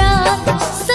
olhar.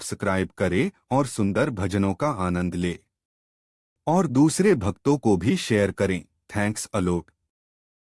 Subscribe करें और सुंदर भजनों का आनंद ले। और दूसरे भक्तों को भी शेयर करें। Thanks a lot